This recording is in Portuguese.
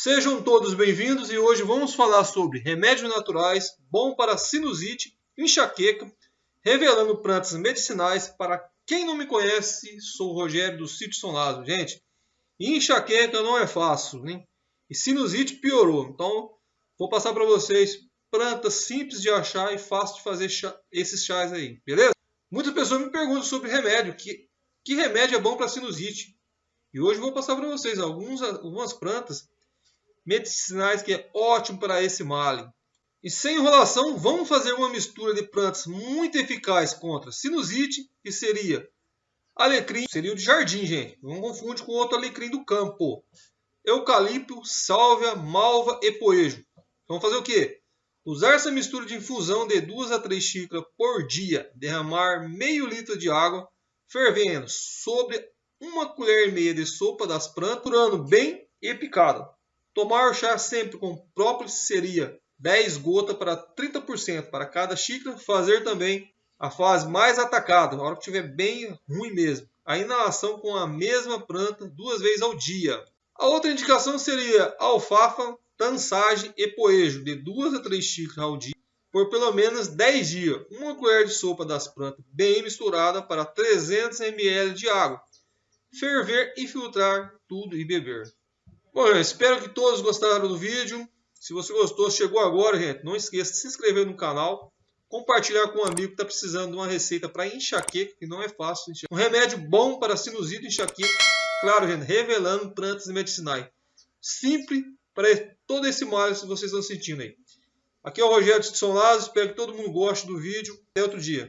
Sejam todos bem-vindos e hoje vamos falar sobre remédios naturais bom para sinusite, enxaqueca, revelando plantas medicinais. Para quem não me conhece, sou o Rogério do Sítio São Gente, enxaqueca não é fácil, né? E sinusite piorou. Então, vou passar para vocês plantas simples de achar e fácil de fazer chá, esses chás aí, beleza? Muitas pessoas me perguntam sobre remédio, que, que remédio é bom para sinusite? E hoje vou passar para vocês algumas plantas medicinais que é ótimo para esse mal. E sem enrolação, vamos fazer uma mistura de plantas muito eficaz contra sinusite, que seria alecrim, seria o de jardim, gente. Não confunde com outro alecrim do campo. Eucalipto, sálvia, malva e poejo. Vamos fazer o quê? Usar essa mistura de infusão de 2 a 3 xícaras por dia. Derramar meio litro de água fervendo sobre uma colher e meia de sopa das plantas, curando bem e picado. Tomar o chá sempre com própolis seria 10 gotas para 30% para cada xícara. Fazer também a fase mais atacada, na hora que estiver bem ruim mesmo. A inalação com a mesma planta duas vezes ao dia. A outra indicação seria alfafa, tansagem e poejo de 2 a 3 xícaras ao dia por pelo menos 10 dias. Uma colher de sopa das plantas bem misturada para 300 ml de água ferver e filtrar tudo e beber. Bom, eu espero que todos gostaram do vídeo. Se você gostou, chegou agora, gente, não esqueça de se inscrever no canal, compartilhar com um amigo que está precisando de uma receita para enxaqueca, que não é fácil. Um remédio bom para sinusite e enxaqueca, claro, gente, revelando plantas medicinais. Simples para todo esse mal que vocês estão sentindo aí. Aqui é o Rogério de São Lázaro, espero que todo mundo goste do vídeo. Até outro dia.